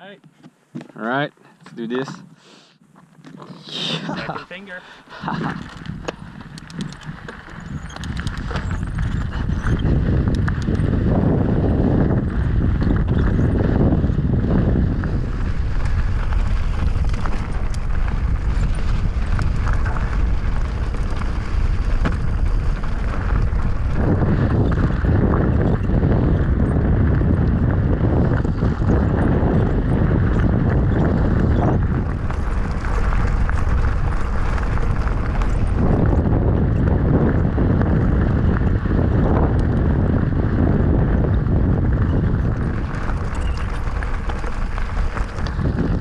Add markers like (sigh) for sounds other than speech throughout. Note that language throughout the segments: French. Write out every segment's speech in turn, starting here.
Alright. Alright, let's do this. Second finger. (laughs)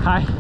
ท้าย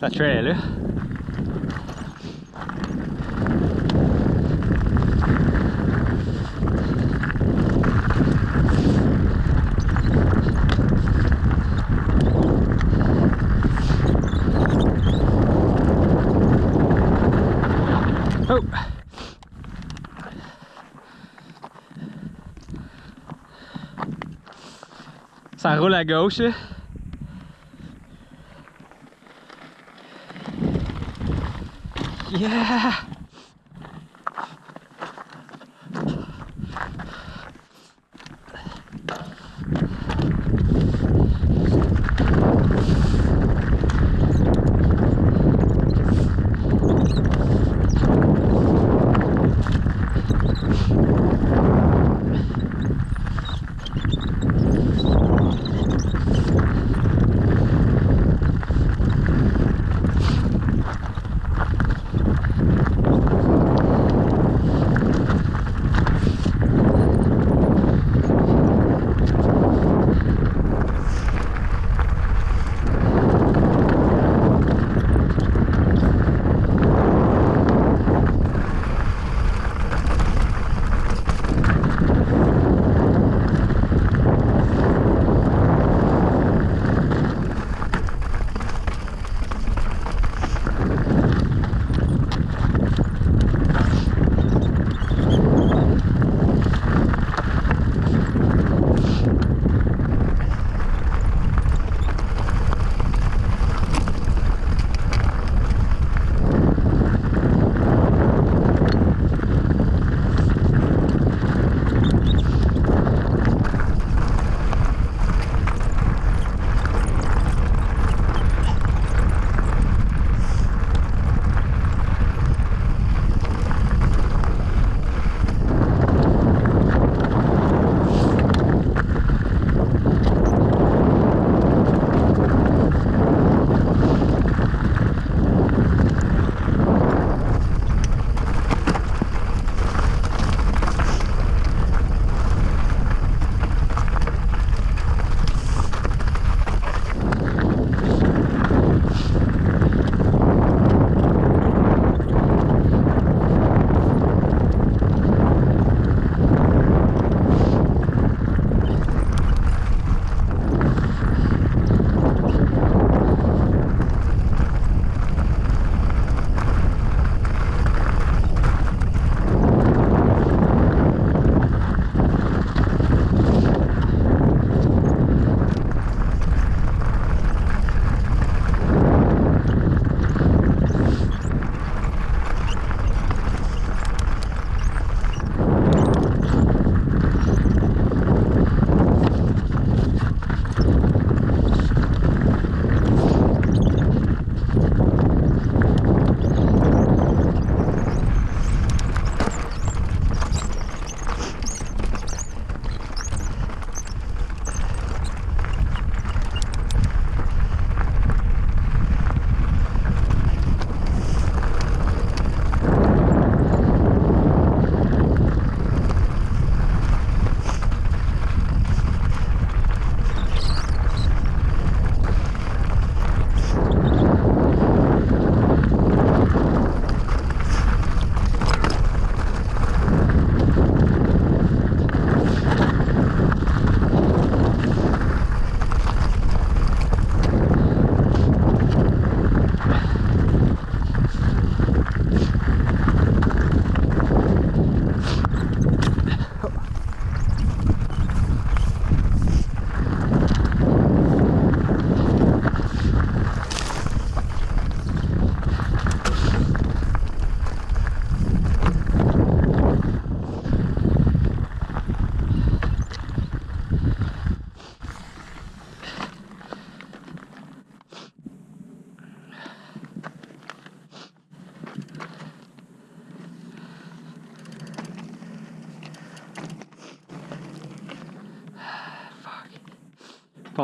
la trail là. Oh! Ça roule à gauche. là. Yeah.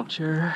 culture